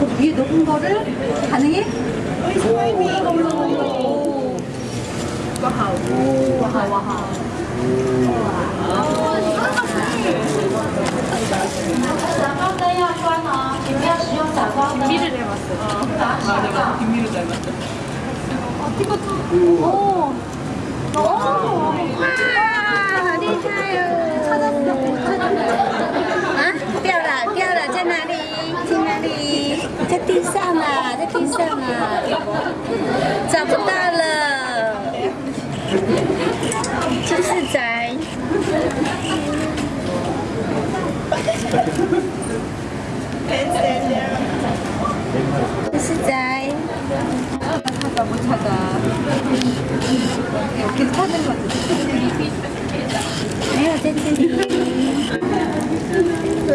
그 위에 높은 거를 가능해? 오. 와하. 오. 와하 와하. 김미를 닮았어. 맞아, 맞아. 김미를 닮았어. 어, 이것도. 오. 오. 오. 在地上啊，在地上啊，找不到了，就是宅。没有在这里。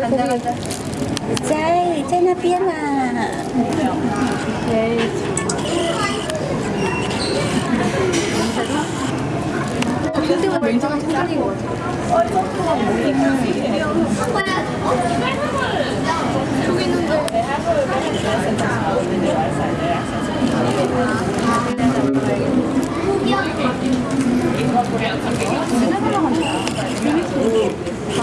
看到了。 在在那边啦、啊。근데 왜 왼쪽은 통장인 것 같아? 저기 있는데.